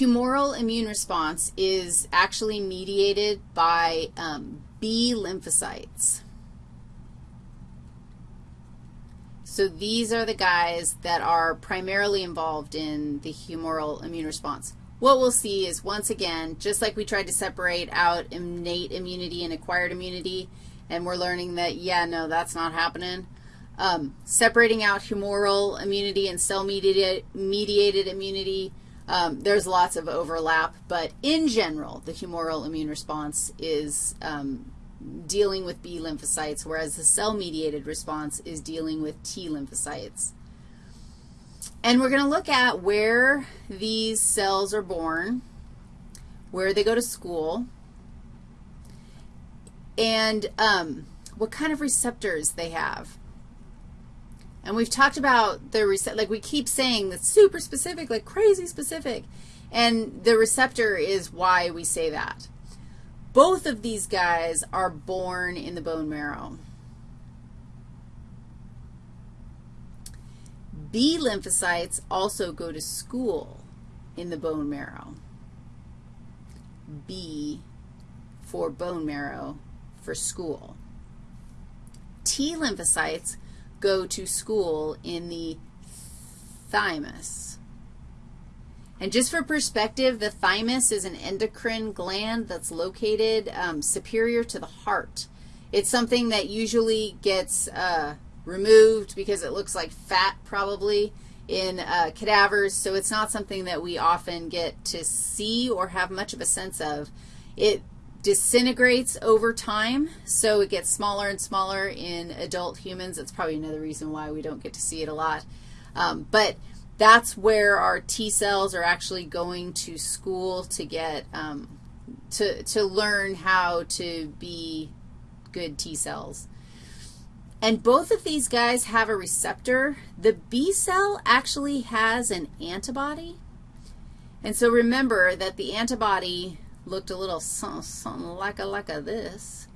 humoral immune response is actually mediated by um, B lymphocytes. So these are the guys that are primarily involved in the humoral immune response. What we'll see is, once again, just like we tried to separate out innate immunity and acquired immunity, and we're learning that, yeah, no, that's not happening, um, separating out humoral immunity and cell-mediated mediated immunity, um, there's lots of overlap, but in general, the humoral immune response is um, dealing with B lymphocytes, whereas the cell-mediated response is dealing with T lymphocytes. And we're going to look at where these cells are born, where they go to school, and um, what kind of receptors they have. And we've talked about the receptor, like we keep saying that's super specific, like crazy specific. And the receptor is why we say that. Both of these guys are born in the bone marrow. B lymphocytes also go to school in the bone marrow. B for bone marrow for school. T lymphocytes go to school in the thymus. And just for perspective, the thymus is an endocrine gland that's located um, superior to the heart. It's something that usually gets uh, removed because it looks like fat probably in uh, cadavers, so it's not something that we often get to see or have much of a sense of. It disintegrates over time, so it gets smaller and smaller in adult humans. That's probably another reason why we don't get to see it a lot. Um, but that's where our T cells are actually going to school to get, um, to, to learn how to be good T cells. And both of these guys have a receptor. The B cell actually has an antibody. And so remember that the antibody looked a little something, like a, like a this,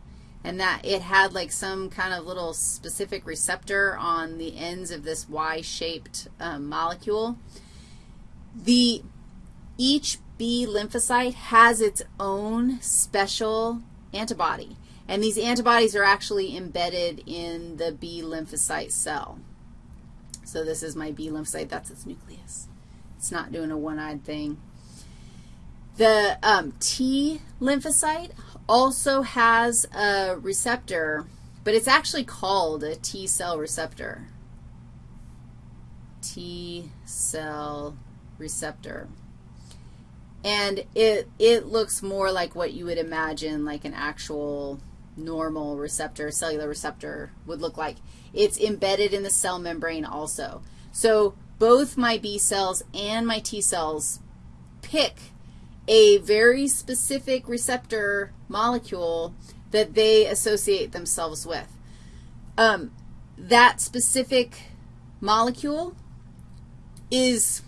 and that it had like some kind of little specific receptor on the ends of this Y-shaped um, molecule. The, each B lymphocyte has its own special antibody, and these antibodies are actually embedded in the B lymphocyte cell. So this is my B lymphocyte. That's its nucleus. It's not doing a one-eyed thing. The um, T lymphocyte also has a receptor, but it's actually called a T cell receptor. T cell receptor. And it, it looks more like what you would imagine like an actual normal receptor, cellular receptor would look like. It's embedded in the cell membrane also. So both my B cells and my T cells pick a very specific receptor molecule that they associate themselves with. Um, that specific molecule is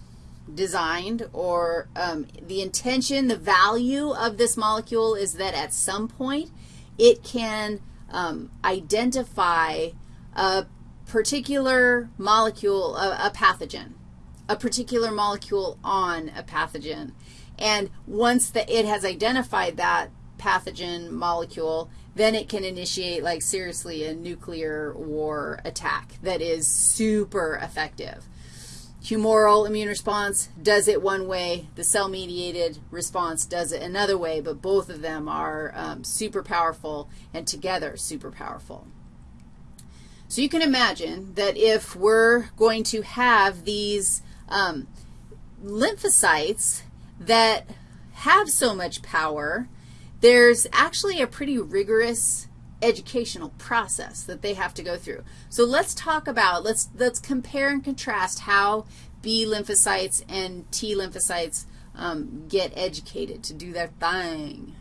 designed or um, the intention, the value of this molecule is that at some point it can um, identify a particular molecule, a, a pathogen, a particular molecule on a pathogen. And once the, it has identified that pathogen molecule, then it can initiate, like, seriously, a nuclear war attack that is super effective. Humoral immune response does it one way. The cell-mediated response does it another way, but both of them are um, super powerful and together super powerful. So you can imagine that if we're going to have these um, lymphocytes that have so much power, there's actually a pretty rigorous educational process that they have to go through. So let's talk about, let's, let's compare and contrast how B lymphocytes and T lymphocytes um, get educated to do their thing.